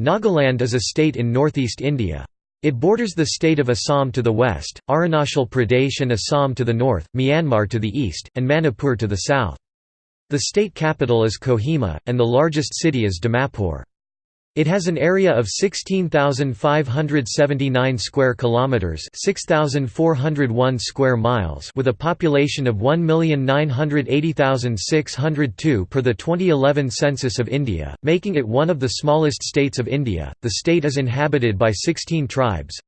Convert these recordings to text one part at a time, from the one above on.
Nagaland is a state in northeast India. It borders the state of Assam to the west, Arunachal Pradesh and Assam to the north, Myanmar to the east, and Manipur to the south. The state capital is Kohima, and the largest city is Dimapur. It has an area of 16,579 square kilometers, 6,401 square miles, with a population of 1,980,602 per the 2011 census of India, making it one of the smallest states of India. The state is inhabited by 16 tribes.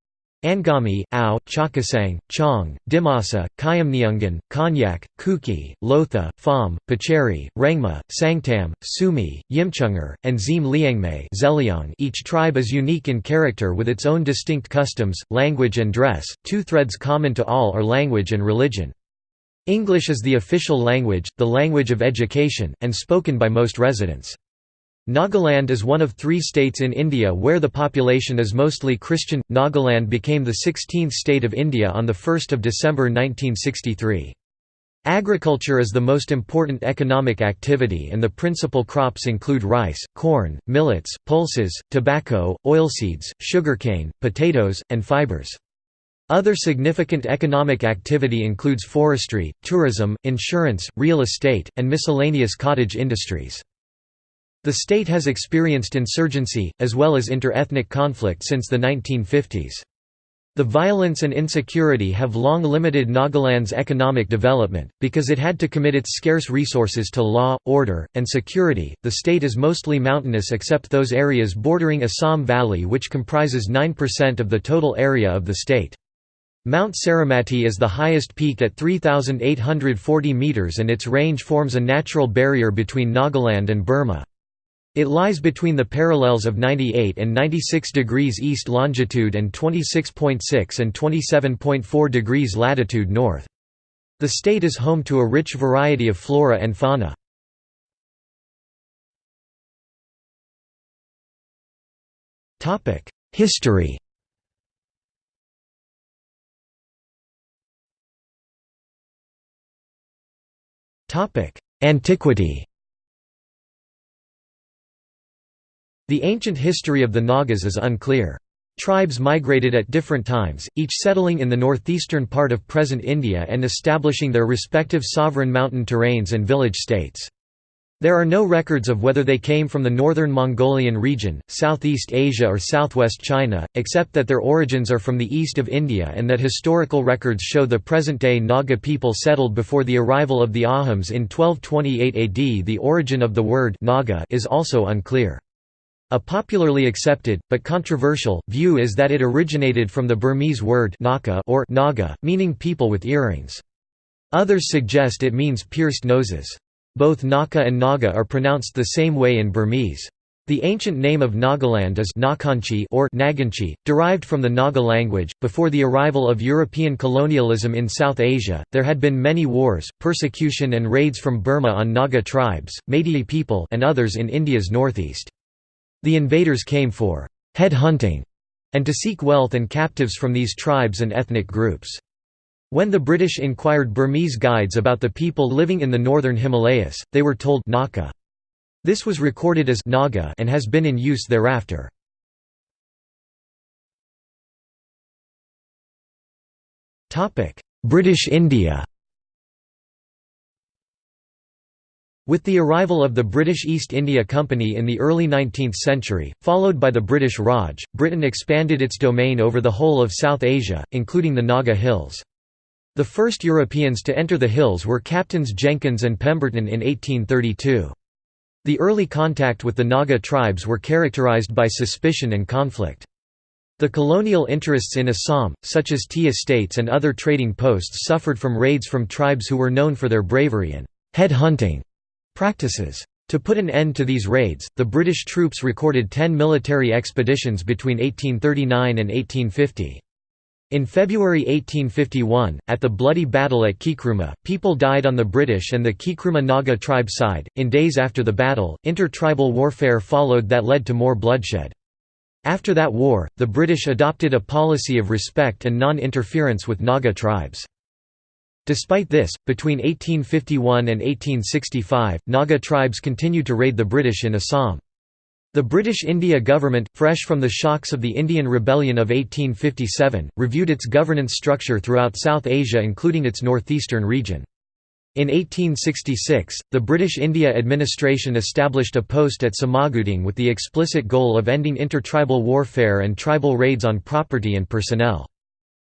Angami, Ao, Chakhesang, Chong, Dimasa, Khiamniungan, Konyak, Kuki, Lotha, Pham, Pacheri, Rengma, Sangtam, Sumi, Yimchunger, and Zim Liangmei each tribe is unique in character with its own distinct customs, language and dress. Two threads common to all are language and religion. English is the official language, the language of education, and spoken by most residents. Nagaland is one of three states in India where the population is mostly Christian. Nagaland became the 16th state of India on 1 December 1963. Agriculture is the most important economic activity and the principal crops include rice, corn, millets, pulses, tobacco, oilseeds, sugarcane, potatoes, and fibers. Other significant economic activity includes forestry, tourism, insurance, real estate, and miscellaneous cottage industries. The state has experienced insurgency, as well as inter-ethnic conflict since the 1950s. The violence and insecurity have long limited Nagaland's economic development, because it had to commit its scarce resources to law, order, and security. The state is mostly mountainous except those areas bordering Assam Valley, which comprises 9% of the total area of the state. Mount Saramati is the highest peak at 3,840 metres and its range forms a natural barrier between Nagaland and Burma. It lies between the parallels of 98 and 96 degrees east longitude and 26.6 and 27.4 degrees latitude north. The state is home to a rich variety of flora and fauna. History Antiquity The ancient history of the Nagas is unclear. Tribes migrated at different times, each settling in the northeastern part of present India and establishing their respective sovereign mountain terrains and village states. There are no records of whether they came from the northern Mongolian region, Southeast Asia or southwest China, except that their origins are from the east of India and that historical records show the present-day Naga people settled before the arrival of the Ahoms in 1228 AD. The origin of the word Naga is also unclear. A popularly accepted, but controversial, view is that it originated from the Burmese word naka or naga, meaning people with earrings. Others suggest it means pierced noses. Both Naka and Naga are pronounced the same way in Burmese. The ancient name of Nagaland is Nakanchi or Naganchi, derived from the Naga language. Before the arrival of European colonialism in South Asia, there had been many wars, persecution and raids from Burma on Naga tribes, Meitei people, and others in India's northeast. The invaders came for «head hunting» and to seek wealth and captives from these tribes and ethnic groups. When the British inquired Burmese guides about the people living in the northern Himalayas, they were told Naka. This was recorded as Naga and has been in use thereafter. British India With the arrival of the British East India Company in the early 19th century, followed by the British Raj, Britain expanded its domain over the whole of South Asia, including the Naga Hills. The first Europeans to enter the hills were Captains Jenkins and Pemberton in 1832. The early contact with the Naga tribes were characterized by suspicion and conflict. The colonial interests in Assam, such as tea estates and other trading posts suffered from raids from tribes who were known for their bravery and head hunting practices. To put an end to these raids, the British troops recorded ten military expeditions between 1839 and 1850. In February 1851, at the bloody battle at Kikruma, people died on the British and the Kikruma Naga tribe side. In days after the battle, inter-tribal warfare followed that led to more bloodshed. After that war, the British adopted a policy of respect and non-interference with Naga tribes. Despite this, between 1851 and 1865, Naga tribes continued to raid the British in Assam. The British India government, fresh from the shocks of the Indian Rebellion of 1857, reviewed its governance structure throughout South Asia including its northeastern region. In 1866, the British India administration established a post at Samaguting with the explicit goal of ending intertribal warfare and tribal raids on property and personnel.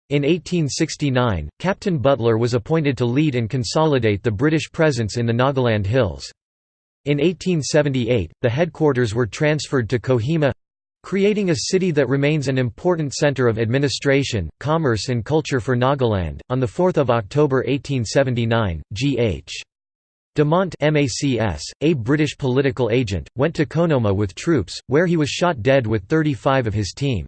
In 1869, Captain Butler was appointed to lead and consolidate the British presence in the Nagaland Hills. In 1878, the headquarters were transferred to Kohima creating a city that remains an important center of administration, commerce and culture for Nagaland. On 4 October 1879, G.H. Damant MACS, a British political agent, went to Khonoma with troops, where he was shot dead with 35 of his team.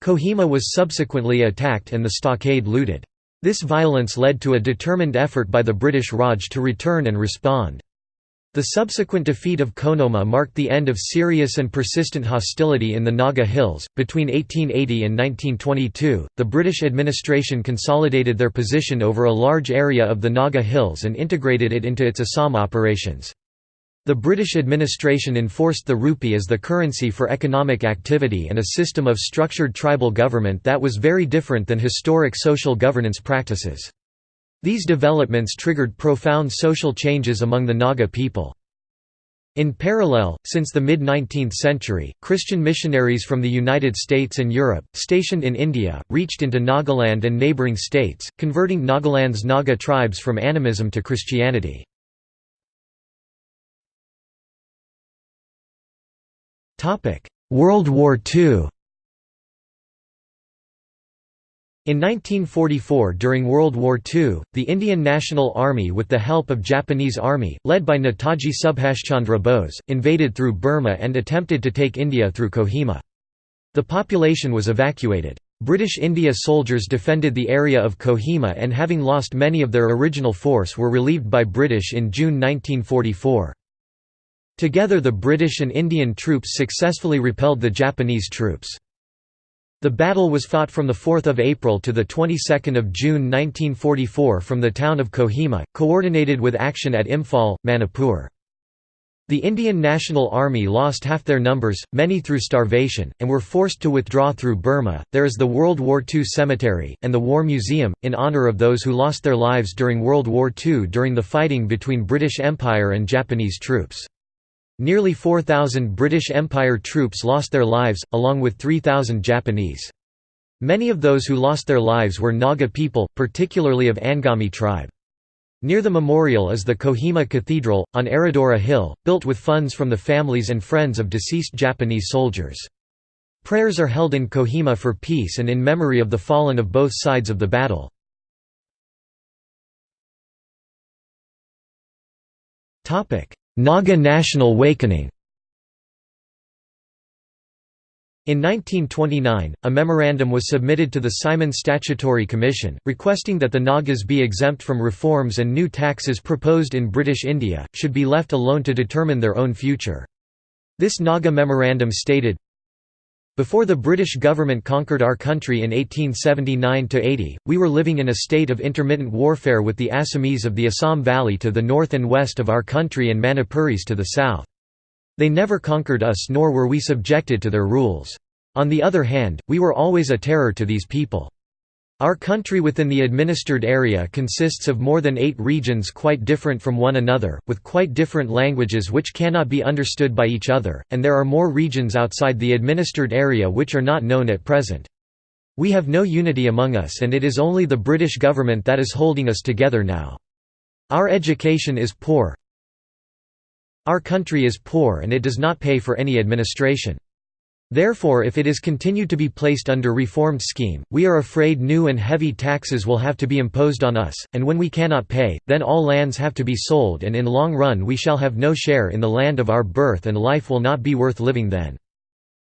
Kohima was subsequently attacked and the stockade looted. This violence led to a determined effort by the British Raj to return and respond. The subsequent defeat of Khonoma marked the end of serious and persistent hostility in the Naga Hills. Between 1880 and 1922, the British administration consolidated their position over a large area of the Naga Hills and integrated it into its Assam operations. The British administration enforced the rupee as the currency for economic activity and a system of structured tribal government that was very different than historic social governance practices. These developments triggered profound social changes among the Naga people. In parallel, since the mid-19th century, Christian missionaries from the United States and Europe, stationed in India, reached into Nagaland and neighbouring states, converting Nagaland's Naga tribes from animism to Christianity. World War II In 1944 during World War II, the Indian National Army with the help of Japanese Army, led by Netaji Subhashchandra Bose, invaded through Burma and attempted to take India through Kohima. The population was evacuated. British India soldiers defended the area of Kohima and having lost many of their original force were relieved by British in June 1944. Together the British and Indian troops successfully repelled the Japanese troops. The battle was fought from 4 April to the of June 1944 from the town of Kohima, coordinated with action at Imphal, Manipur. The Indian National Army lost half their numbers, many through starvation, and were forced to withdraw through Burma. There is the World War II Cemetery, and the War Museum, in honour of those who lost their lives during World War II during the fighting between British Empire and Japanese troops. Nearly 4,000 British Empire troops lost their lives, along with 3,000 Japanese. Many of those who lost their lives were Naga people, particularly of Angami tribe. Near the memorial is the Kohima Cathedral, on Aradura Hill, built with funds from the families and friends of deceased Japanese soldiers. Prayers are held in Kohima for peace and in memory of the fallen of both sides of the battle. Naga National Wakening In 1929, a memorandum was submitted to the Simon Statutory Commission, requesting that the Nagas be exempt from reforms and new taxes proposed in British India, should be left alone to determine their own future. This Naga memorandum stated, before the British government conquered our country in 1879–80, we were living in a state of intermittent warfare with the Assamese of the Assam Valley to the north and west of our country and Manipuris to the south. They never conquered us nor were we subjected to their rules. On the other hand, we were always a terror to these people. Our country within the administered area consists of more than eight regions quite different from one another, with quite different languages which cannot be understood by each other, and there are more regions outside the administered area which are not known at present. We have no unity among us and it is only the British government that is holding us together now. Our education is poor. Our country is poor and it does not pay for any administration. Therefore if it is continued to be placed under reformed scheme, we are afraid new and heavy taxes will have to be imposed on us, and when we cannot pay, then all lands have to be sold and in long run we shall have no share in the land of our birth and life will not be worth living then.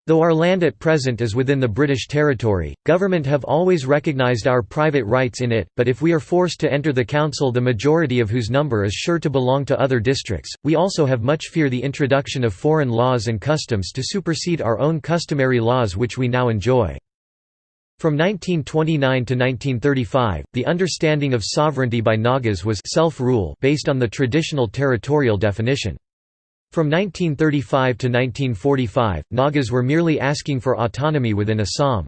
Though our land at present is within the British territory, government have always recognised our private rights in it, but if we are forced to enter the council the majority of whose number is sure to belong to other districts, we also have much fear the introduction of foreign laws and customs to supersede our own customary laws which we now enjoy. From 1929 to 1935, the understanding of sovereignty by Nagas was self-rule based on the traditional territorial definition. From 1935 to 1945, Nagas were merely asking for autonomy within Assam.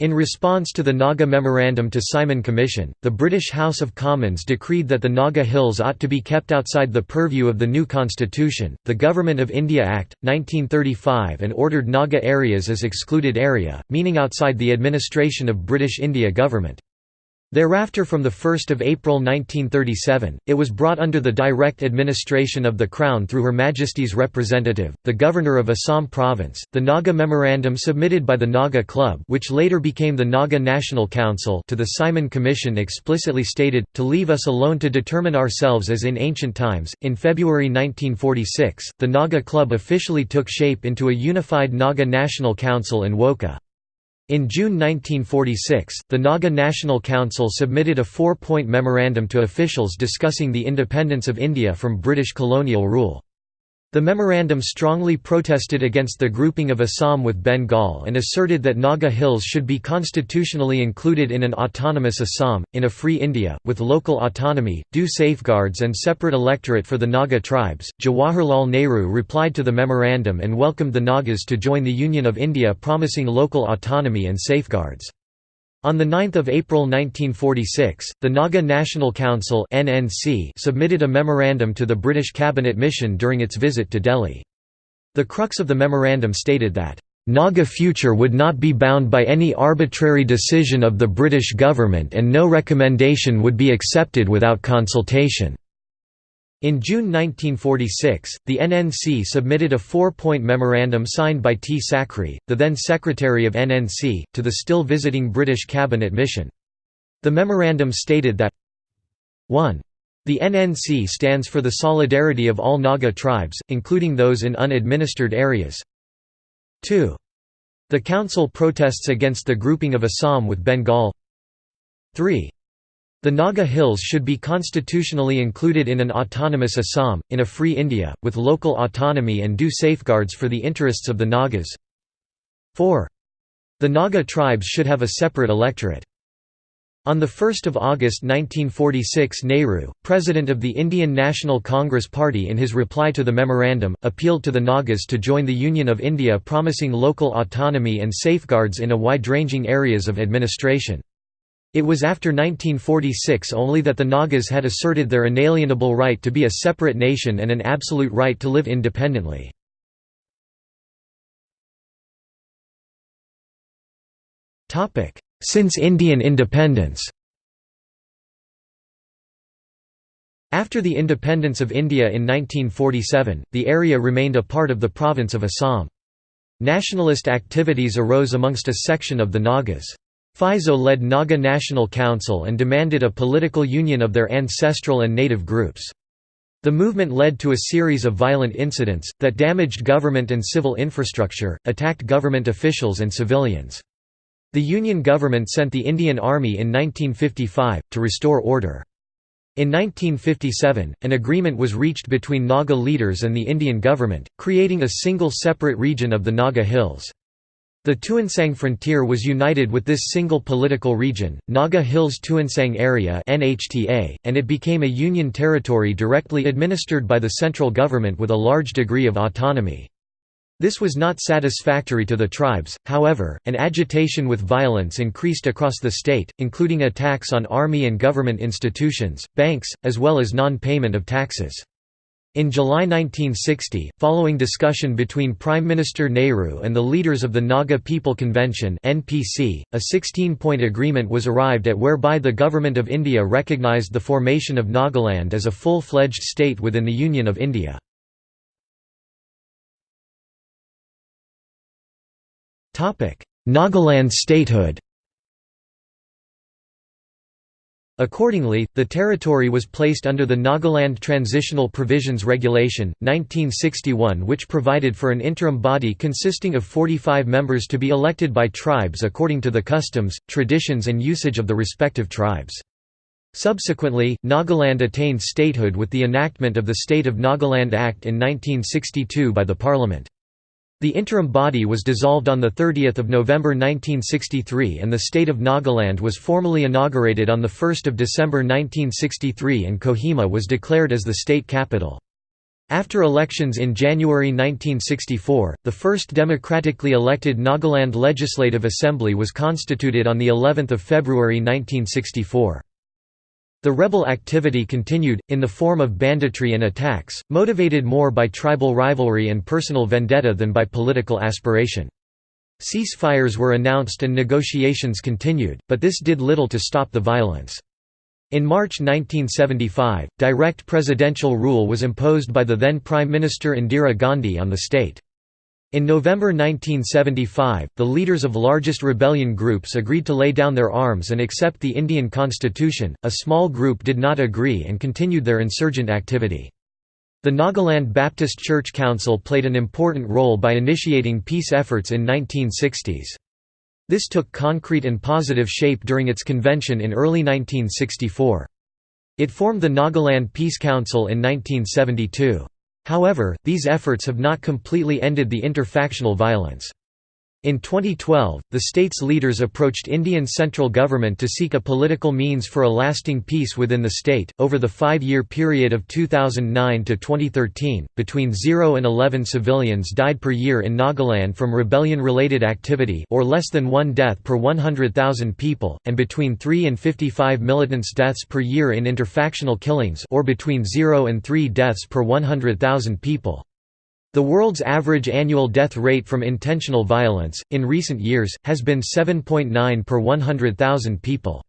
In response to the Naga Memorandum to Simon Commission, the British House of Commons decreed that the Naga Hills ought to be kept outside the purview of the new constitution, the Government of India Act, 1935 and ordered Naga areas as excluded area, meaning outside the administration of British India government. Thereafter from 1 April 1937, it was brought under the direct administration of the Crown through Her Majesty's representative, the Governor of Assam Province. The Naga Memorandum submitted by the Naga Club which later became the Naga National Council to the Simon Commission explicitly stated, to leave us alone to determine ourselves as in ancient times. In February 1946, the Naga Club officially took shape into a unified Naga National Council in Wokha. In June 1946, the Naga National Council submitted a four-point memorandum to officials discussing the independence of India from British colonial rule. The memorandum strongly protested against the grouping of Assam with Bengal and asserted that Naga Hills should be constitutionally included in an autonomous Assam, in a free India, with local autonomy, due safeguards and separate electorate for the Naga tribes. Jawaharlal Nehru replied to the memorandum and welcomed the Nagas to join the Union of India promising local autonomy and safeguards. On 9 April 1946, the Naga National Council submitted a memorandum to the British Cabinet Mission during its visit to Delhi. The crux of the memorandum stated that, "...Naga future would not be bound by any arbitrary decision of the British government and no recommendation would be accepted without consultation." In June 1946, the NNC submitted a four-point memorandum signed by T. Sakhrie, the then Secretary of NNC, to the still visiting British Cabinet Mission. The memorandum stated that 1. The NNC stands for the solidarity of all Naga tribes, including those in unadministered areas. 2. The Council protests against the grouping of Assam with Bengal 3. The Naga Hills should be constitutionally included in an autonomous Assam, in a free India, with local autonomy and due safeguards for the interests of the Nagas. 4. The Naga tribes should have a separate electorate. On 1 August 1946 Nehru, president of the Indian National Congress Party in his reply to the memorandum, appealed to the Nagas to join the Union of India promising local autonomy and safeguards in a wide-ranging areas of administration. It was after 1946 only that the Nagas had asserted their inalienable right to be a separate nation and an absolute right to live independently. Since Indian independence After the independence of India in 1947, the area remained a part of the province of Assam. Nationalist activities arose amongst a section of the Nagas. Phizo led Naga National Council and demanded a political union of their ancestral and native groups. The movement led to a series of violent incidents, that damaged government and civil infrastructure, attacked government officials and civilians. The Union government sent the Indian Army in 1955, to restore order. In 1957, an agreement was reached between Naga leaders and the Indian government, creating a single separate region of the Naga Hills. The Tuensang frontier was united with this single political region, Naga Hills Tuensang Area and it became a union territory directly administered by the central government with a large degree of autonomy. This was not satisfactory to the tribes, however, and agitation with violence increased across the state, including attacks on army and government institutions, banks, as well as non-payment of taxes. In July 1960, following discussion between Prime Minister Nehru and the leaders of the Naga People Convention (NPC), a 16-point agreement was arrived at whereby the Government of India recognised the formation of Nagaland as a full-fledged state within the Union of India. Nagaland statehood Accordingly, the territory was placed under the Nagaland Transitional Provisions Regulation, 1961 which provided for an interim body consisting of 45 members to be elected by tribes according to the customs, traditions and usage of the respective tribes. Subsequently, Nagaland attained statehood with the enactment of the State of Nagaland Act in 1962 by the Parliament. The interim body was dissolved on 30 November 1963 and the state of Nagaland was formally inaugurated on 1 December 1963 and Kohima was declared as the state capital. After elections in January 1964, the first democratically elected Nagaland Legislative Assembly was constituted on the 11th of February 1964. The rebel activity continued, in the form of banditry and attacks, motivated more by tribal rivalry and personal vendetta than by political aspiration. Ceasefires were announced and negotiations continued, but this did little to stop the violence. In March 1975, direct presidential rule was imposed by the then Prime Minister Indira Gandhi on the state. In November 1975, the leaders of largest rebellion groups agreed to lay down their arms and accept the Indian constitution, a small group did not agree and continued their insurgent activity. The Nagaland Baptist Church Council played an important role by initiating peace efforts in 1960s. This took concrete and positive shape during its convention in early 1964. It formed the Nagaland Peace Council in 1972. However, these efforts have not completely ended the interfactional violence. In 2012, the state's leaders approached Indian central government to seek a political means for a lasting peace within the state. Over the five year period of 2009 to 2013, between 0 and 11 civilians died per year in Nagaland from rebellion related activity, or less than one death per 100,000 people, and between 3 and 55 militants' deaths per year in interfactional killings, or between 0 and 3 deaths per 100,000 people. The world's average annual death rate from intentional violence, in recent years, has been 7.9 per 100,000 people.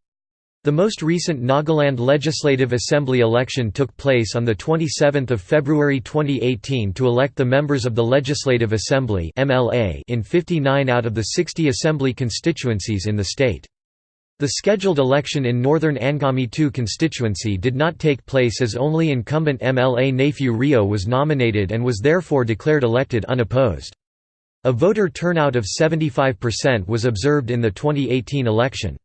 The most recent Nagaland Legislative Assembly election took place on 27 February 2018 to elect the members of the Legislative Assembly in 59 out of the 60 assembly constituencies in the state. The scheduled election in northern Angami II constituency did not take place as only incumbent MLA Neiphiu Rio was nominated and was therefore declared elected unopposed. A voter turnout of 75% was observed in the 2018 election.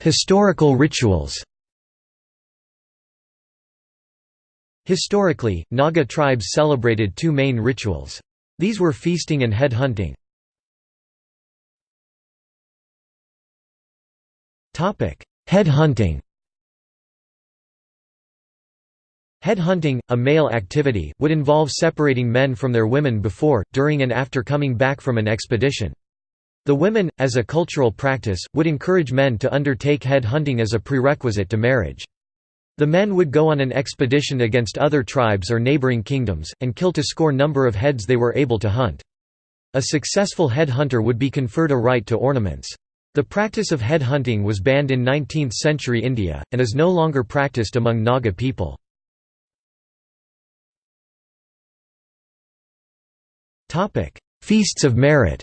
Historical rituals Historically, Naga tribes celebrated two main rituals. These were feasting and head hunting. Head hunting Head hunting, a male activity, would involve separating men from their women before, during and after coming back from an expedition. The women, as a cultural practice, would encourage men to undertake head hunting as a prerequisite to marriage. The men would go on an expedition against other tribes or neighboring kingdoms, and kill to score number of heads they were able to hunt. A successful head hunter would be conferred a right to ornaments. The practice of head hunting was banned in 19th-century India, and is no longer practiced among Naga people. Feasts of merit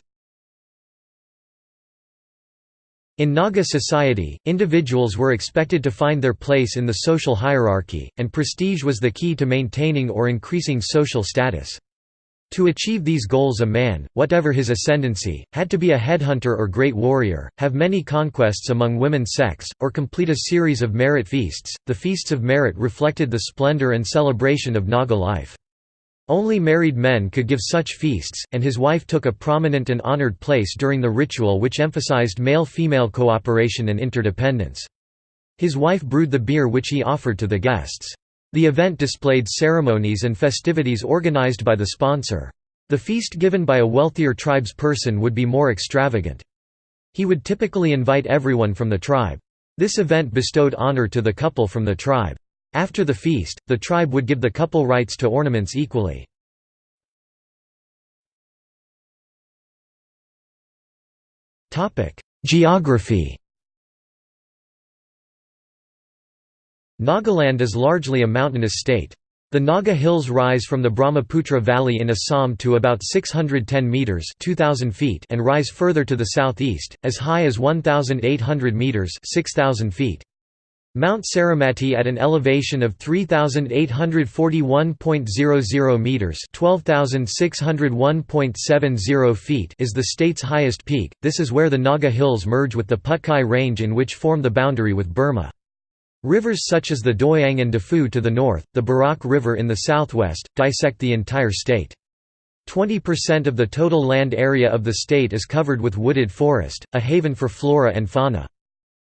In Naga society, individuals were expected to find their place in the social hierarchy, and prestige was the key to maintaining or increasing social status. To achieve these goals a man, whatever his ascendancy, had to be a headhunter or great warrior, have many conquests among women's sex, or complete a series of merit feasts. The feasts of merit reflected the splendor and celebration of Naga life. Only married men could give such feasts, and his wife took a prominent and honored place during the ritual which emphasized male-female cooperation and interdependence. His wife brewed the beer which he offered to the guests. The event displayed ceremonies and festivities organized by the sponsor. The feast given by a wealthier tribe's person would be more extravagant. He would typically invite everyone from the tribe. This event bestowed honor to the couple from the tribe. After the feast, the tribe would give the couple rights to ornaments equally. Geography Nagaland is largely a mountainous state. The Naga Hills rise from the Brahmaputra Valley in Assam to about 610 metres 2,000 feet and rise further to the southeast, as high as 1,800 metres 6,000 feet. Mount Saramati at an elevation of 3841.00 meters, 12601.70 feet is the state's highest peak. This is where the Naga Hills merge with the Patkai Range in which form the boundary with Burma. Rivers such as the Doyang and Dafu to the north, the Barak River in the southwest, dissect the entire state. 20% of the total land area of the state is covered with wooded forest, a haven for flora and fauna.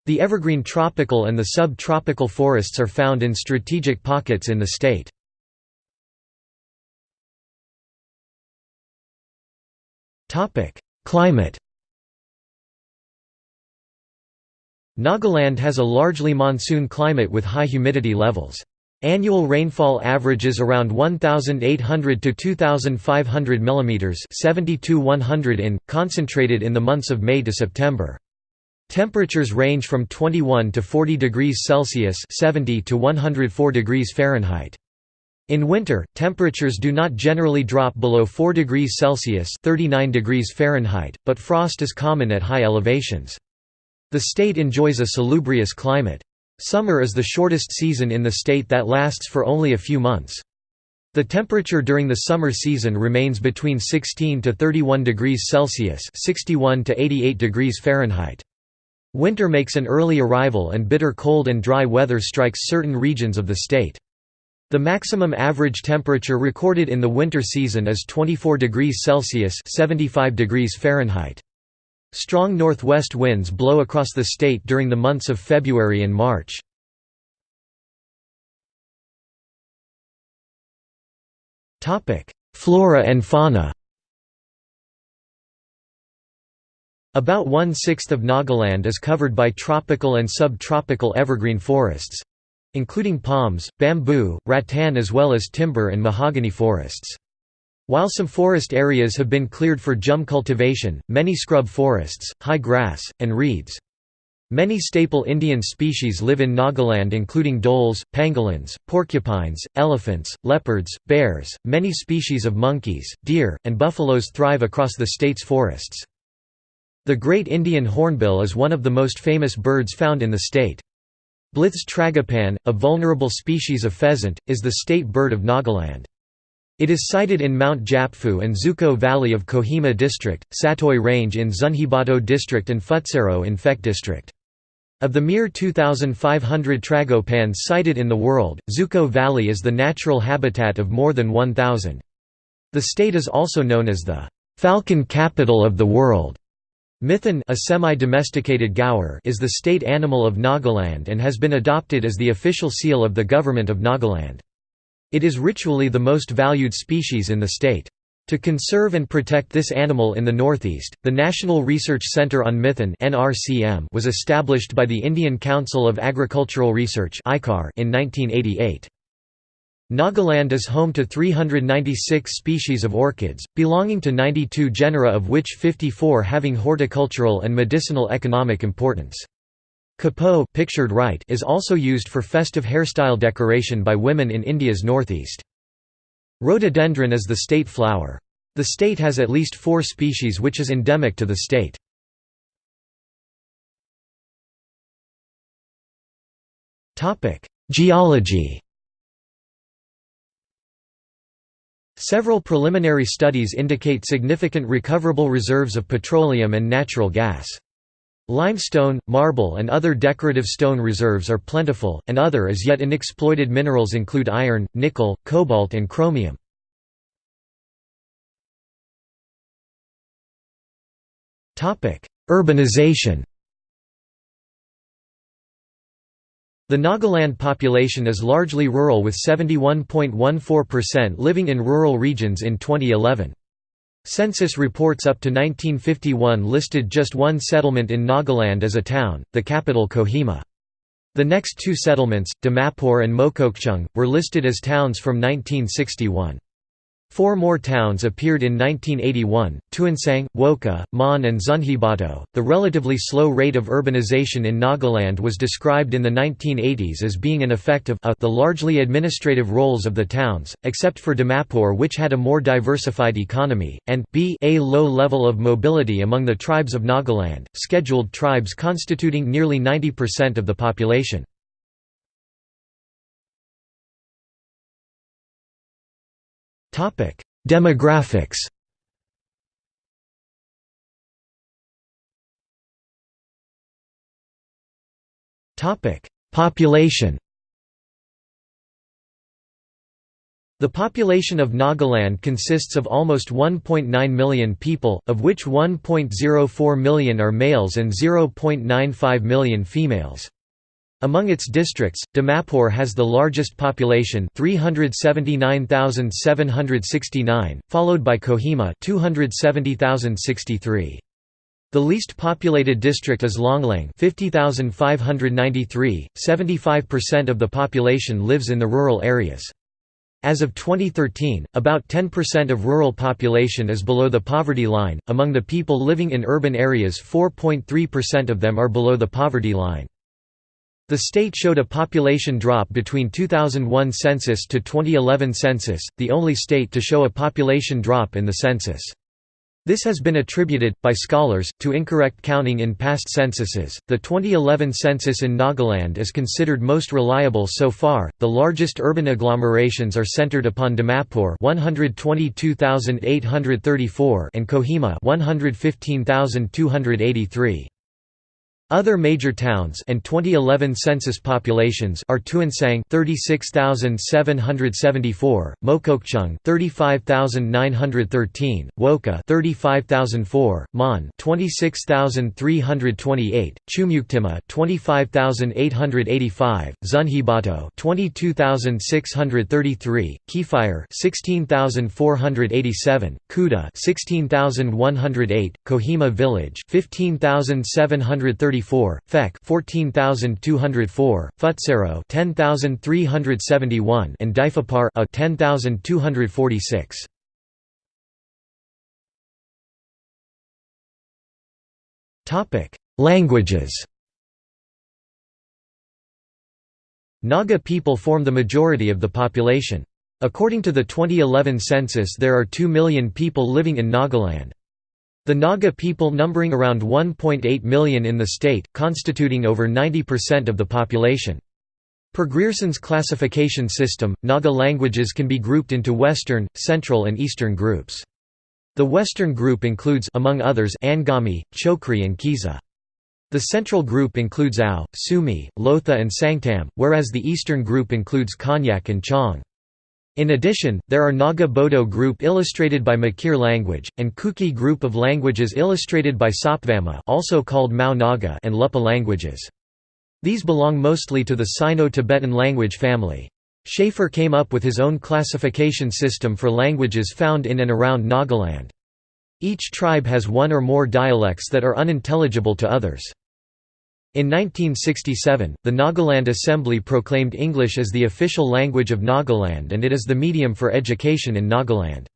The evergreen tropical and the sub-tropical forests are found in strategic pockets in the state. Climate Nagaland has a largely monsoon climate with high humidity levels. Annual rainfall averages around 1,800 to 2,500 mm 72 in, concentrated in the months of May to September. Temperatures range from 21 to 40 degrees Celsius 70 to 104 degrees Fahrenheit. In winter, temperatures do not generally drop below 4 degrees Celsius 39 degrees Fahrenheit, but frost is common at high elevations. The state enjoys a salubrious climate. Summer is the shortest season in the state that lasts for only a few months. The temperature during the summer season remains between 16 to 31 degrees Celsius (61 to 88 degrees Fahrenheit). Winter makes an early arrival and bitter cold and dry weather strikes certain regions of the state. The maximum average temperature recorded in the winter season is 24 degrees Celsius (75 degrees Fahrenheit). Strong northwest winds blow across the state during the months of February and March. Flora and fauna About one-sixth of Nagaland is covered by tropical and subtropical evergreen forests—including palms, bamboo, rattan as well as timber and mahogany forests. While some forest areas have been cleared for jhum cultivation, many scrub forests, high grass, and reeds. Many staple Indian species live in Nagaland including dholes, pangolins, porcupines, elephants, leopards, bears, many species of monkeys, deer, and buffaloes thrive across the state's forests. The great Indian hornbill is one of the most famous birds found in the state. Blyth's tragopan, a vulnerable species of pheasant, is the state bird of Nagaland. It is sited in Mount Japfu and Zuko Valley of Kohima District, Satoi Range in Zunheboto District and Phutsaro in Phek District. Of the mere 2,500 tragopans sighted in the world, Zuko Valley is the natural habitat of more than 1,000. The state is also known as the «falcon capital of the world». Mithun a semi-domesticated gaur is the state animal of Nagaland and has been adopted as the official seal of the Government of Nagaland. It is ritually the most valued species in the state. To conserve and protect this animal in the northeast, the National Research Centre on Mithun was established by the Indian Council of Agricultural Research in 1988. Nagaland is home to 396 species of orchids, belonging to 92 genera of which 54 having horticultural and medicinal economic importance. Kapoh pictured right is also used for festive hairstyle decoration by women in India's northeast. Rhododendron is the state flower. The state has at least four species which is endemic to the state. Geology Several preliminary studies indicate significant recoverable reserves of petroleum and natural gas. Limestone, marble and other decorative stone reserves are plentiful, and other as yet unexploited minerals include iron, nickel, cobalt and chromium. Urbanization The Nagaland population is largely rural with 71.14% living in rural regions in 2011. Census reports up to 1951 listed just one settlement in Nagaland as a town, the capital Kohima. The next two settlements, Dimapur and Mokokchung, were listed as towns from 1961. Four more towns appeared in 1981 Tuensang, Wokha, Mon, and Zunheboto. The relatively slow rate of urbanization in Nagaland was described in the 1980s as being an effect of a, the largely administrative roles of the towns, except for Dimapur, which had a more diversified economy, and b a low level of mobility among the tribes of Nagaland, scheduled tribes constituting nearly 90% of the population. Demographics. Population. The population of Nagaland consists of almost 1.9 million people, of which 1.04 million are males and 0.95 million females. Among its districts, Dimapur has the largest population 379,769, followed by Kohima 270,063. The least populated district is Longleng 50,593, 75% of the population lives in the rural areas. As of 2013, about 10% of rural population is below the poverty line. Among the people living in urban areas, 4.3% of them are below the poverty line. The state showed a population drop between 2001 census to 2011 census, the only state to show a population drop in the census. This has been attributed, by scholars, to incorrect counting in past censuses. The 2011 census in Nagaland is considered most reliable so far. The largest urban agglomerations are centered upon Dimapur, 122,834, and Kohima, 115,283. Other major towns and 2011 census populations are Tuensang 36,774, Mokokchung 35,913, Wokha 35,004, Mon 26,328, Chumuktima 25,885, Zunheboto 22,633, Kiphire 16,487, Kuta 16,108, Kohima Village 15,730 134, Phek 14204, Futsero 10371 and Difapar a 10246. Topic: Languages. Naga people form the majority of the population. According to the 2011 census there are 2 million people living in Nagaland. The Naga people numbering around 1.8 million in the state, constituting over 90% of the population. Per Grierson's classification system, Naga languages can be grouped into Western, Central and Eastern groups. The Western group includes among others Angami, Chokri and Kiza. The Central group includes Ao, Sumi, Lotha and Sangtam, whereas the Eastern group includes Konyak and Chong. In addition, there are Naga Bodo group illustrated by Mikir language, and Kuki group of languages illustrated by Sopvama also called Mao Naga and Lupa languages. These belong mostly to the Sino-Tibetan language family. Shafer came up with his own classification system for languages found in and around Nagaland. Each tribe has one or more dialects that are unintelligible to others. In 1967, the Nagaland Assembly proclaimed English as the official language of Nagaland and it is the medium for education in Nagaland.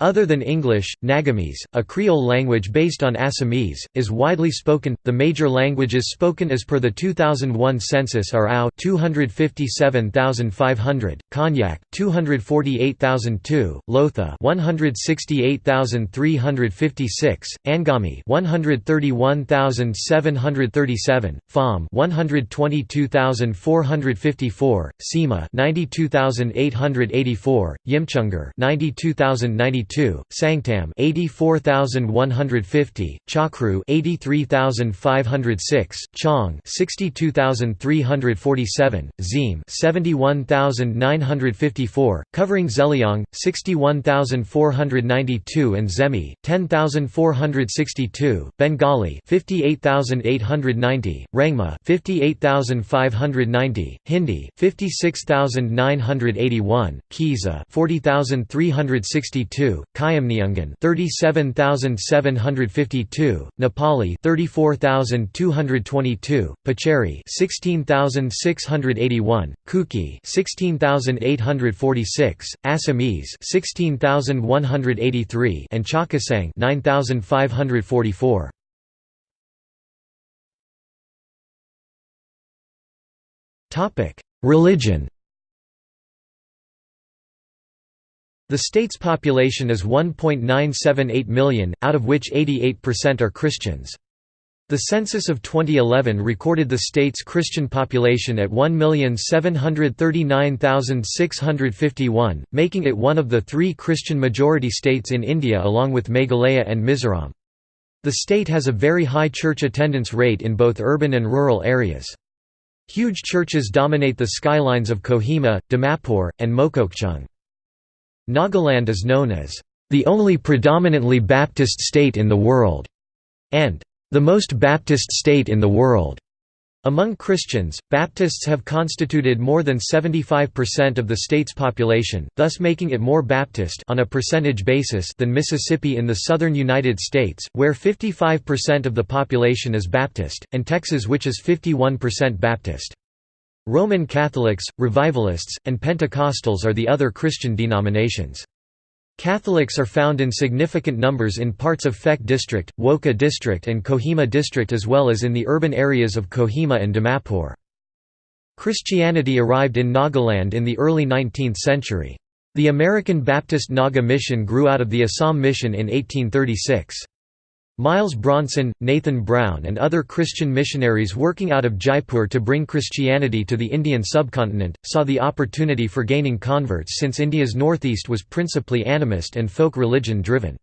Other than English, Nagamese, a Creole language based on Assamese, is widely spoken. The major languages spoken as per the 2001 census are Ao 257,500, Konyak 248,002, Lotha 168,356, Angami 131,737, Fam 122,454, Sema 92,884, Yimchungar 92,092 82, Sangtam 84150, Chakru 83506, Chong 62347, Zim 71954, covering Zeliang 61492 and Zemi 10462, Bengali 58890, Rangma 58590, Hindi 56981, Kiza 40362, Khiamniungan 37752, Nepali 34222, Pacheri 16681, Kuki 16846, Assamese 16183 and Chakhesang 9544. Topic: Religion The state's population is 1.978 million, out of which 88% are Christians. The census of 2011 recorded the state's Christian population at 1,739,651, making it one of the three Christian-majority states in India along with Meghalaya and Mizoram. The state has a very high church attendance rate in both urban and rural areas. Huge churches dominate the skylines of Kohima, Dimapur, and Mokokchung. Nagaland is known as the only predominantly Baptist state in the world, and the most Baptist state in the world. Among Christians, Baptists have constituted more than 75% of the state's population, thus making it more Baptist on a percentage basis than Mississippi in the southern United States, where 55% of the population is Baptist, and Texas which is 51% Baptist. Roman Catholics, Revivalists, and Pentecostals are the other Christian denominations. Catholics are found in significant numbers in parts of Phek District, Wokha District and Kohima District as well as in the urban areas of Kohima and Dimapur. Christianity arrived in Nagaland in the early 19th century. The American Baptist Naga Mission grew out of the Assam Mission in 1836. Miles Bronson, Nathan Brown and other Christian missionaries working out of Jaipur to bring Christianity to the Indian subcontinent, saw the opportunity for gaining converts since India's northeast was principally animist and folk religion driven.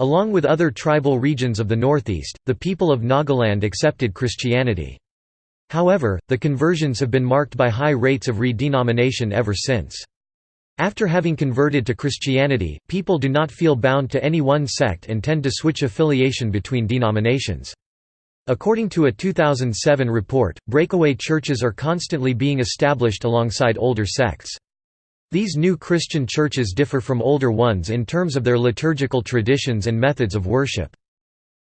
Along with other tribal regions of the northeast, the people of Nagaland accepted Christianity. However, the conversions have been marked by high rates of redenomination ever since. After having converted to Christianity, people do not feel bound to any one sect and tend to switch affiliation between denominations. According to a 2007 report, breakaway churches are constantly being established alongside older sects. These new Christian churches differ from older ones in terms of their liturgical traditions and methods of worship.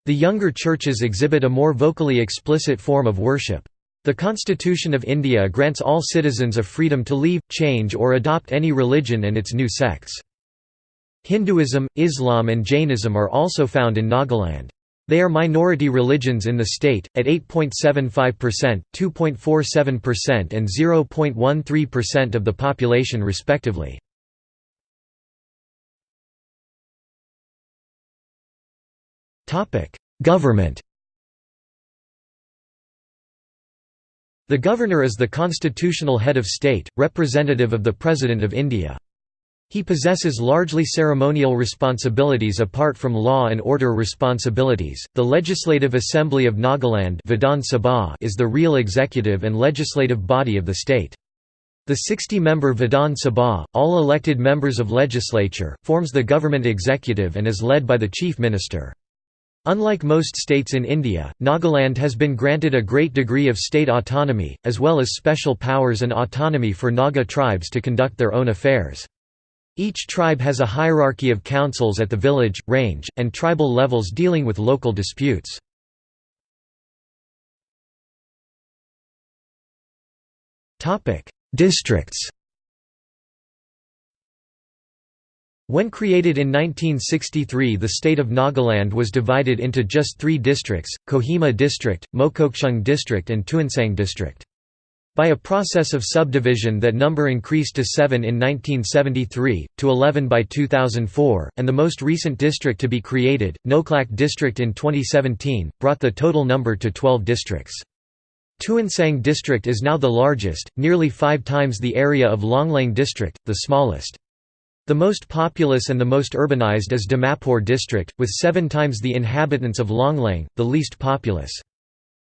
The younger churches exhibit a more vocally explicit form of worship. The Constitution of India grants all citizens a freedom to leave, change or adopt any religion and its new sects. Hinduism, Islam and Jainism are also found in Nagaland. They are minority religions in the state, at 8.75%, 2.47% and 0.13% of the population respectively. Government The Governor is the constitutional head of state, representative of the President of India. He possesses largely ceremonial responsibilities apart from law and order responsibilities. The Legislative Assembly of Nagaland Vidhan Sabha is the real executive and legislative body of the state. The 60-member Vidhan Sabha, all elected members of legislature, forms the government executive and is led by the chief minister. Unlike most states in India, Nagaland has been granted a great degree of state autonomy, as well as special powers and autonomy for Naga tribes to conduct their own affairs. Each tribe has a hierarchy of councils at the village, range, and tribal levels dealing with local disputes. Districts When created in 1963 the state of Nagaland was divided into just three districts, Kohima District, Mokokchung District and Tuensang District. By a process of subdivision that number increased to seven in 1973, to 11 by 2004, and the most recent district to be created, Noklak District in 2017, brought the total number to 12 districts. Tuensang District is now the largest, nearly five times the area of Longleng District, the smallest. The most populous and the most urbanized is Dimapur district, with seven times the inhabitants of Longleng, the least populous.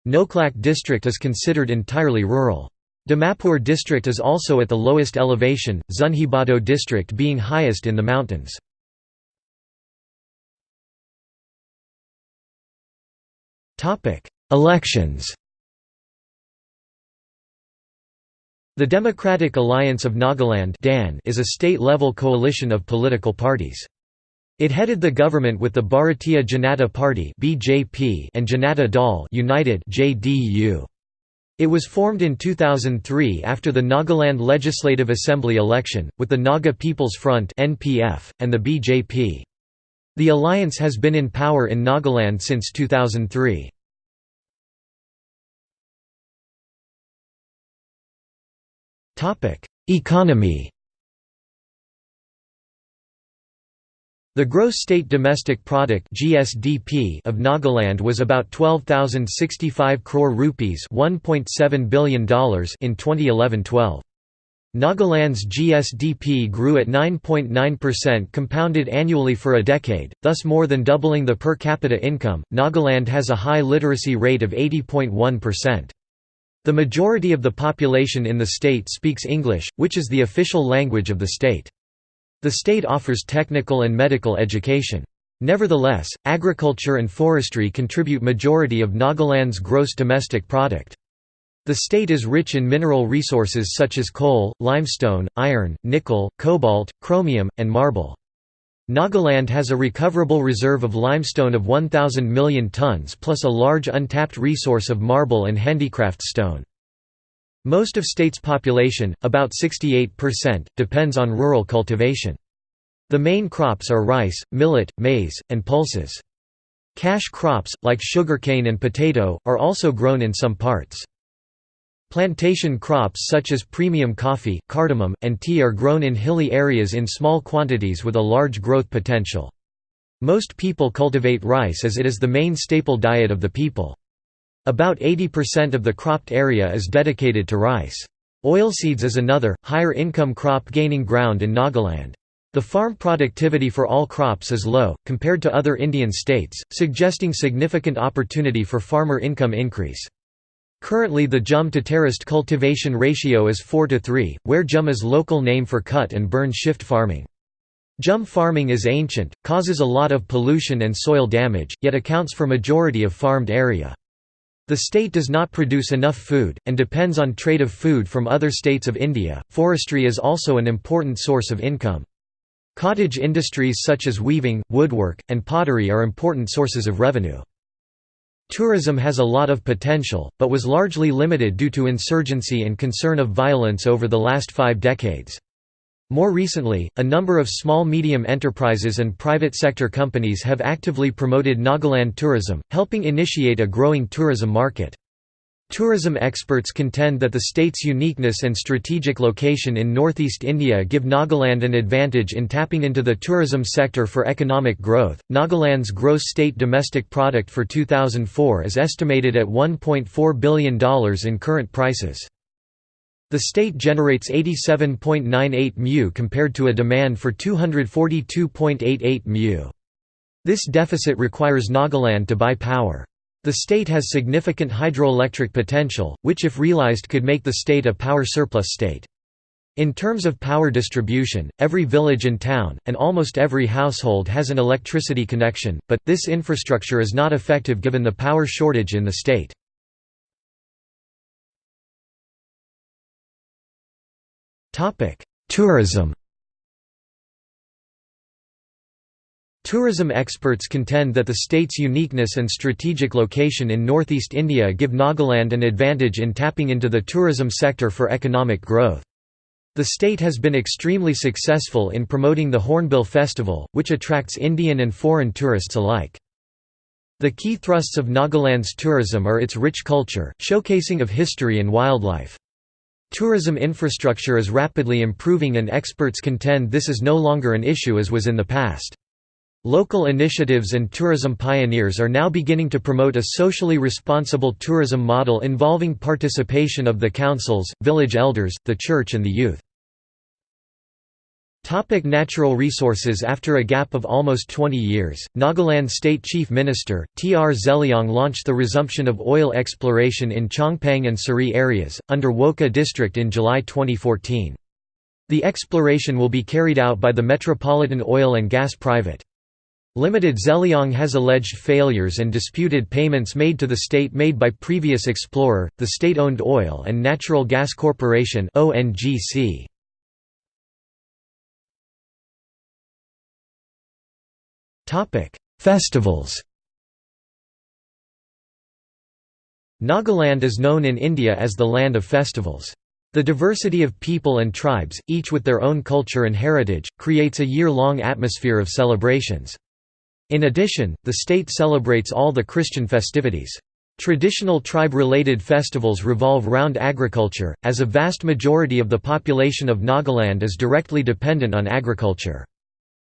Noklak district is considered entirely rural. Dimapur district is also at the lowest elevation, Zunheboto district being highest in the mountains. Elections The Democratic Alliance of Nagaland (DAN) is a state-level coalition of political parties. It headed the government with the Bharatiya Janata Party (BJP) and Janata Dal United (JDU). It was formed in 2003 after the Nagaland Legislative Assembly election, with the Naga People's Front (NPF) and the BJP. The alliance has been in power in Nagaland since 2003. Economy The gross state domestic product (GSDP) of Nagaland was about 12,065 crore rupees, 1.7 billion dollars in 2011-12. Nagaland's GSDP grew at 9.9% compounded annually for a decade, thus more than doubling the per capita income. Nagaland has a high literacy rate of 80.1%. The majority of the population in the state speaks English, which is the official language of the state. The state offers technical and medical education. Nevertheless, agriculture and forestry contribute majority of Nagaland's gross domestic product. The state is rich in mineral resources such as coal, limestone, iron, nickel, cobalt, chromium, and marble. Nagaland has a recoverable reserve of limestone of 1,000 million tons plus a large untapped resource of marble and handicraft stone. Most of state's population, about 68%, depends on rural cultivation. The main crops are rice, millet, maize, and pulses. Cash crops, like sugarcane and potato, are also grown in some parts. Plantation crops such as premium coffee, cardamom, and tea are grown in hilly areas in small quantities with a large growth potential. Most people cultivate rice as it is the main staple diet of the people. About 80% of the cropped area is dedicated to rice. Oilseeds is another, higher income crop gaining ground in Nagaland. The farm productivity for all crops is low, compared to other Indian states, suggesting significant opportunity for farmer income increase. Currently the jhum to terraced cultivation ratio is 4 to 3, where jhum is local name for cut and burn shift farming. Jhum farming is ancient, causes a lot of pollution and soil damage, yet accounts for majority of farmed area. The state does not produce enough food, and depends on trade of food from other states of India. Forestry is also an important source of income. Cottage industries such as weaving, woodwork, and pottery are important sources of revenue. Tourism has a lot of potential, but was largely limited due to insurgency and concern of violence over the last five decades. More recently, a number of small-medium enterprises and private sector companies have actively promoted Nagaland tourism, helping initiate a growing tourism market. Tourism experts contend that the state's uniqueness and strategic location in northeast India give Nagaland an advantage in tapping into the tourism sector for economic growth. Nagaland's gross state domestic product for 2004 is estimated at $1.4 billion in current prices. The state generates 87.98 mu compared to a demand for 242.88 mu. This deficit requires Nagaland to buy power. The state has significant hydroelectric potential, which if realized could make the state a power surplus state. In terms of power distribution, every village and town, and almost every household has an electricity connection, but, this infrastructure is not effective given the power shortage in the state. Tourism Tourism experts contend that the state's uniqueness and strategic location in northeast India give Nagaland an advantage in tapping into the tourism sector for economic growth. The state has been extremely successful in promoting the Hornbill Festival, which attracts Indian and foreign tourists alike. The key thrusts of Nagaland's tourism are its rich culture, showcasing of history and wildlife. Tourism infrastructure is rapidly improving and experts contend this is no longer an issue as was in the past. Local initiatives and tourism pioneers are now beginning to promote a socially responsible tourism model involving participation of the councils, village elders, the church and the youth. Topic natural resources After a gap of almost 20 years, Nagaland State Chief Minister, T. R. Zeliang launched the resumption of oil exploration in Chongpang and Seri areas, under Wokha district in July 2014. The exploration will be carried out by the Metropolitan Oil and Gas Private. Limited Zeliang has alleged failures and disputed payments made to the state made by previous explorer, the state-owned Oil and Natural Gas Corporation ONGC. Festivals Nagaland is known in India as the land of festivals. The diversity of people and tribes, each with their own culture and heritage, creates a year-long atmosphere of celebrations. In addition, the state celebrates all the Christian festivities. Traditional tribe-related festivals revolve round agriculture, as a vast majority of the population of Nagaland is directly dependent on agriculture.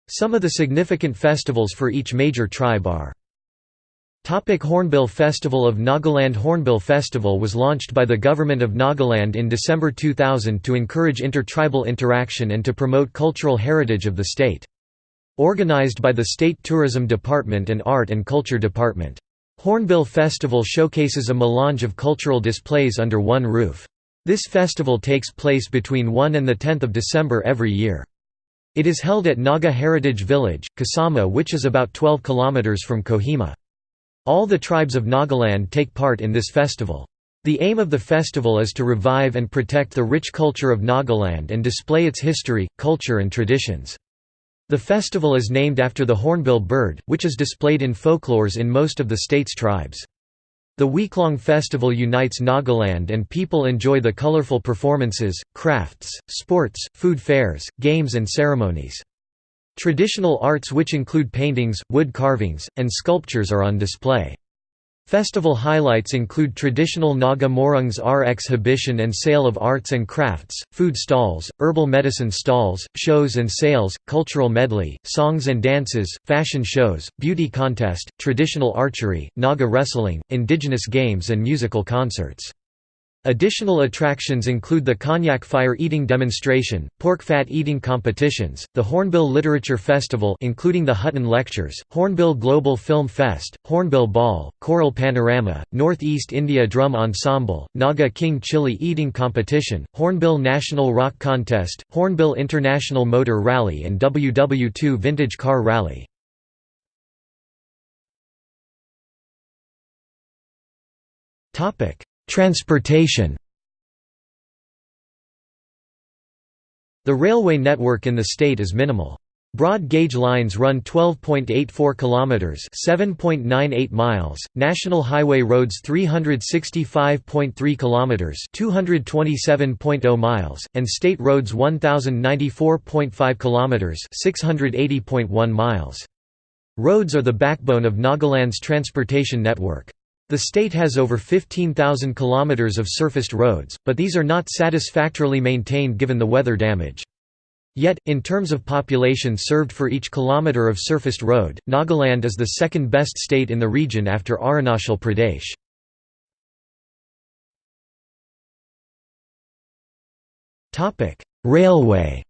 Some of the significant festivals for each major tribe are Topic Hornbill Festival of Nagaland Hornbill Festival was launched by the Government of Nagaland in December 2000 to encourage intertribal interaction and to promote cultural heritage of the state. Organized by the State Tourism Department and Art and Culture Department. Hornbill Festival showcases a melange of cultural displays under one roof. This festival takes place between 1 and 10 December every year. It is held at Naga Heritage Village, Kisama which is about 12 km from Kohima. All the tribes of Nagaland take part in this festival. The aim of the festival is to revive and protect the rich culture of Nagaland and display its history, culture and traditions. The festival is named after the hornbill bird, which is displayed in folklores in most of the state's tribes. The week-long festival unites Nagaland and people enjoy the colorful performances, crafts, sports, food fairs, games and ceremonies. Traditional arts which include paintings, wood carvings, and sculptures are on display. Festival highlights include traditional Naga Morungs R exhibition and sale of arts and crafts, food stalls, herbal medicine stalls, shows and sales, cultural medley, songs and dances, fashion shows, beauty contest, traditional archery, Naga wrestling, indigenous games and musical concerts. Additional attractions include the Konyak fire eating demonstration, pork fat eating competitions, the Hornbill Literature Festival including the Hutton Lectures, Hornbill Global Film Fest, Hornbill Ball, Choral Panorama, Northeast India Drum Ensemble, Naga King Chili Eating Competition, Hornbill National Rock Contest, Hornbill International Motor Rally and WW2 Vintage Car Rally. Topic Transportation The railway network in the state is minimal. Broad gauge lines run 12.84 kilometers, 7.98 miles, national highway roads 365.3 kilometers, 227.0 miles, and state roads 1094.5 kilometers, 680.1 miles. Roads are the backbone of Nagaland's transportation network. The state has over 15,000 kilometers of surfaced roads, but these are not satisfactorily maintained given the weather damage. Yet, in terms of population served for each kilometer of surfaced road, Nagaland is the second best state in the region after Arunachal Pradesh. Railway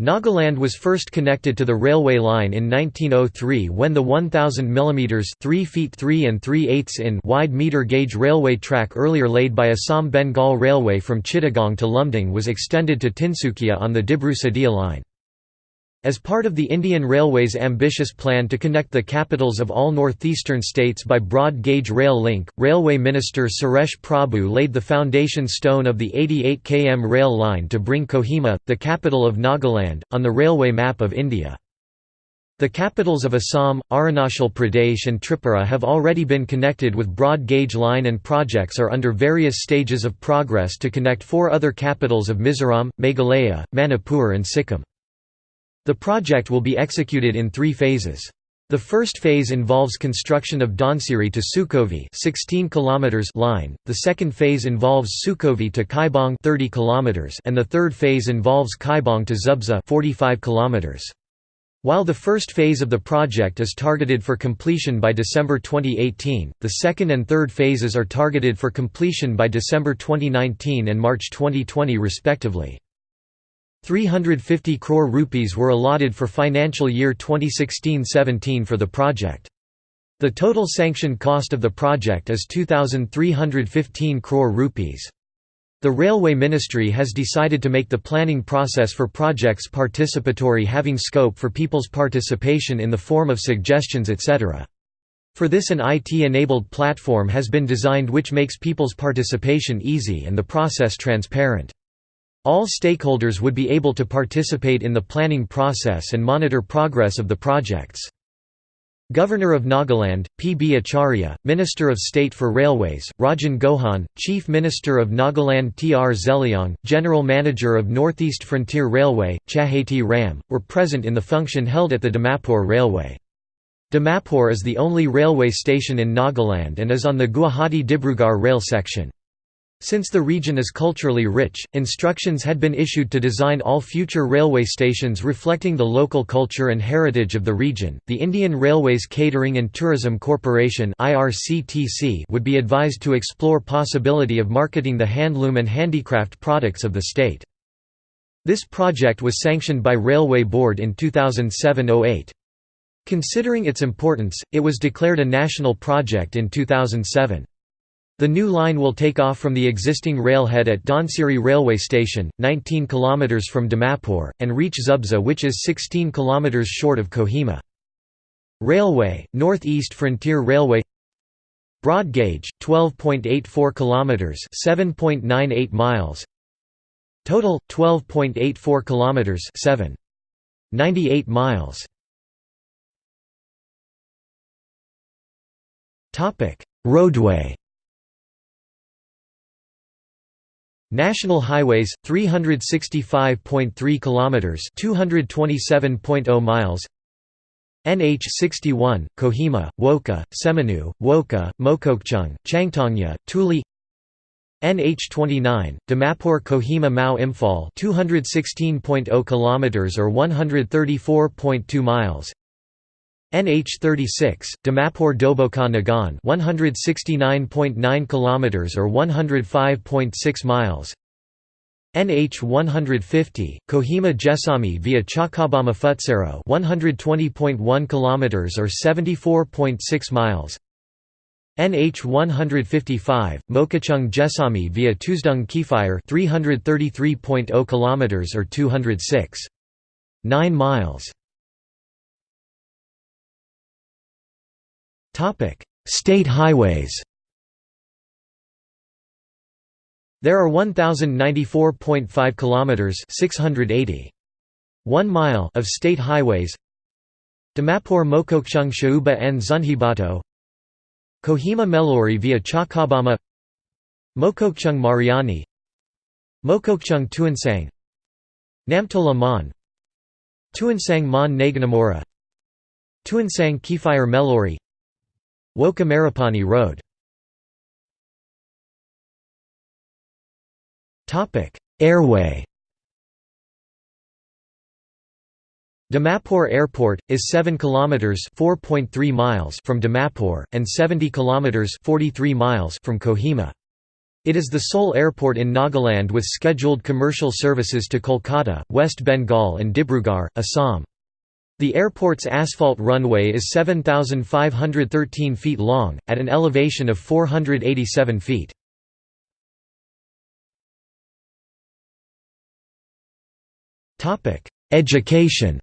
Nagaland was first connected to the railway line in 1903 when the 1000 mm 3 feet 3 and 3 eighths in wide meter gauge railway track earlier laid by Assam Bengal Railway from Chittagong to Lumding was extended to Tinsukia on the Dibru-Sadia line. As part of the Indian Railways' ambitious plan to connect the capitals of all northeastern states by broad-gauge rail link, Railway Minister Suresh Prabhu laid the foundation stone of the 88 km rail line to bring Kohima, the capital of Nagaland, on the railway map of India. The capitals of Assam, Arunachal Pradesh and Tripura have already been connected with broad gauge line and projects are under various stages of progress to connect four other capitals of Mizoram, Meghalaya, Manipur and Sikkim. The project will be executed in three phases. The first phase involves construction of Dhansiri to Shokhuvi 16 km line, the second phase involves Shokhuvi to Kaibong 30 km and the third phase involves Kaibong to Zubza 45 km. While the first phase of the project is targeted for completion by December 2018, the second and third phases are targeted for completion by December 2019 and March 2020 respectively. 350 crore rupees were allotted for financial year 2016-17 for the project. The total sanctioned cost of the project is 2315 crore rupees. The Railway Ministry has decided to make the planning process for projects participatory having scope for people's participation in the form of suggestions etc. For this an IT-enabled platform has been designed which makes people's participation easy and the process transparent. All stakeholders would be able to participate in the planning process and monitor progress of the projects. Governor of Nagaland, P. B. Acharya, Minister of State for Railways, Rajen Gohain, Chief Minister of Nagaland T. R. Zeliang, General Manager of Northeast Frontier Railway, Chaheti Ram, were present in the function held at the Dimapur Railway. Dimapur is the only railway station in Nagaland and is on the Guwahati-Dibrugarh rail section. Since the region is culturally rich, instructions had been issued to design all future railway stations reflecting the local culture and heritage of the region. The Indian Railways Catering and Tourism Corporation (IRCTC) would be advised to explore possibility of marketing the handloom and handicraft products of the state. This project was sanctioned by Railway Board in 2007-08. Considering its importance, it was declared a national project in 2007. The new line will take off from the existing railhead at Dhansiri railway station, 19 km from Dimapur, and reach Zubza which is 16 km short of Kohima. Railway, North East Frontier Railway. Broad gauge, 12.84 km 7.98 miles. Total, 12.84 km 7.98 miles. Roadway National highways 365.3 kilometers 227.0 miles. NH 61 Kohima Wokha Seminu Wokha Mokokchung Changtongya Tuli NH 29 Dimapur Kohima Mao Imphal 216.0 kilometers or 134.2 miles NH 36 Dimapur Doboka Nagan 169.9 kilometers or 105.6 miles. NH 150 Kohima Jesami via Chakabama Pfutsero 120.1 kilometers or 74.6 miles. NH 155 Mokokchung Jesami via Tuzdung Kiphire 333.0 kilometers or 206.9 miles Topic: State highways. There are 1094.5 kilometers, 680 1 mile of state highways. Dimapur Mokokchung Shauba and Zunheboto. Kohima Melori via Chakabama. Mokokchung Mariani. Mokokchung Tuensang. Namtola Mon Tuensang Mon Naganamora Tuensang Kiphire Melori Wokha Maripani Road Airway Dimapur Airport is 7 kilometers (4.3 miles) from Dimapur and 70 kilometers (43 miles) from Kohima. It is the sole airport in Nagaland with scheduled commercial services to Kolkata, West Bengal and Dibrugarh, Assam. The airport's asphalt runway is 7,513 feet long, at an elevation of 487 feet. Education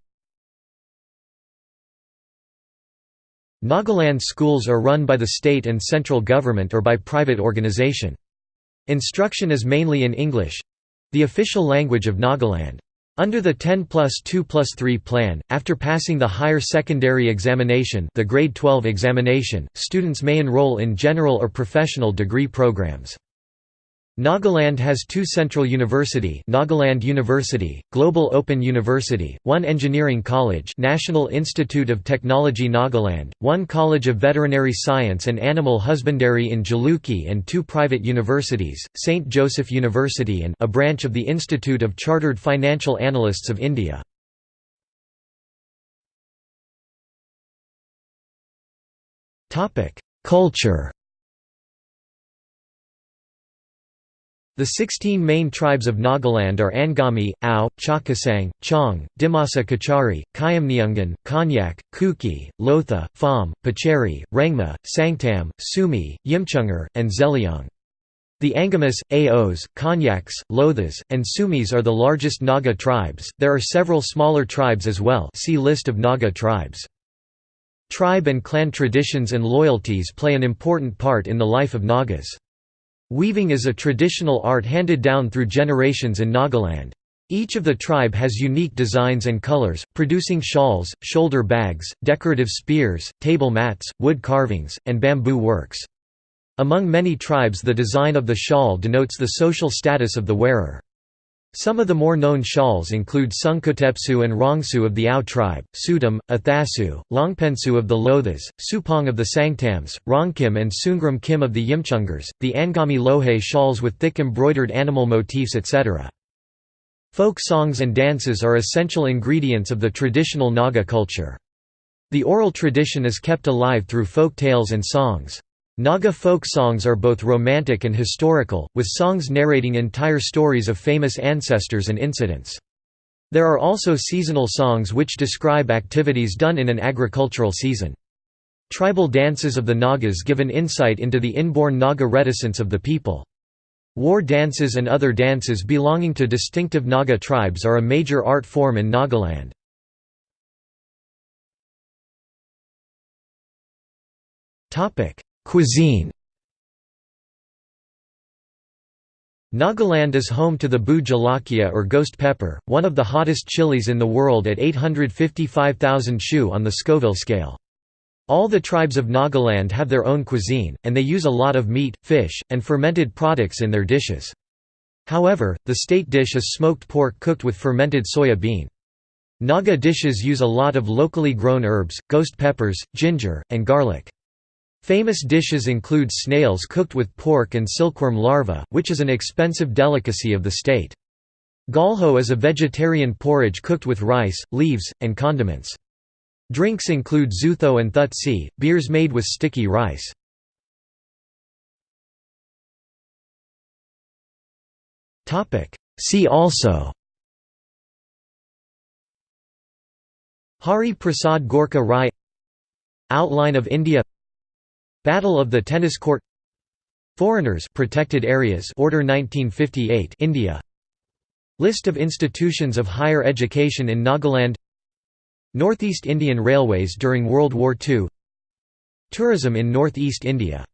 Nagaland schools are run by the state and central government or by private organization. Instruction is mainly in English—the official language of Nagaland. Under the 10 plus 2 plus 3 plan, after passing the higher secondary examination the grade 12 examination, students may enroll in general or professional degree programs. Nagaland has two central university Nagaland University, Global Open University, one engineering college National Institute of Technology Nagaland, one College of Veterinary Science and Animal Husbandry in Jalukie and two private universities, St. Joseph University and a branch of the Institute of Chartered Financial Analysts of India. Culture The 16 main tribes of Nagaland are Angami, Ao, Chakhesang, Chong, Dimasa Kachari, Khiamniungan, Konyak, Kuki, Lotha, Phom, Pochury, Rengma, Sangtam, Sumi, Yimchungar, and Zeliang. The Angamis, Aos, Konyaks, Lothas, and Sumis are the largest Naga tribes. There are several smaller tribes as well. See list of Naga tribes. Tribe and clan traditions and loyalties play an important part in the life of Nagas. Weaving is a traditional art handed down through generations in Nagaland. Each of the tribe has unique designs and colors, producing shawls, shoulder bags, decorative spears, table mats, wood carvings, and bamboo works. Among many tribes the design of the shawl denotes the social status of the wearer. Some of the more known shawls include Sungkotepsu and Rongsu of the Ao tribe, Sudam, Athasu, Longpensu of the Lothas, Supong of the Sangtams, Rongkim and Sungram Kim of the Yimchungars, the Angami Lohe shawls with thick embroidered animal motifs etc. Folk songs and dances are essential ingredients of the traditional Naga culture. The oral tradition is kept alive through folk tales and songs. Naga folk songs are both romantic and historical, with songs narrating entire stories of famous ancestors and incidents. There are also seasonal songs which describe activities done in an agricultural season. Tribal dances of the Nagas give an insight into the inborn Naga reticence of the people. War dances and other dances belonging to distinctive Naga tribes are a major art form in Nagaland. Cuisine Nagaland is home to the Bhoo Jolokia or ghost pepper, one of the hottest chilies in the world at 855,000 shu on the Scoville scale. All the tribes of Nagaland have their own cuisine, and they use a lot of meat, fish, and fermented products in their dishes. However, the state dish is smoked pork cooked with fermented soya bean. Naga dishes use a lot of locally grown herbs, ghost peppers, ginger, and garlic. Famous dishes include snails cooked with pork and silkworm larvae, which is an expensive delicacy of the state. Galho is a vegetarian porridge cooked with rice, leaves, and condiments. Drinks include zutho and thutsi, beers made with sticky rice. See also Hari Prasad Gorkha Rai Outline of India Battle of the Tennis Court. Foreigners Protected Areas. Order 1958 India. List of institutions of higher education in Nagaland. Northeast Indian Railways during World War II Tourism in Northeast India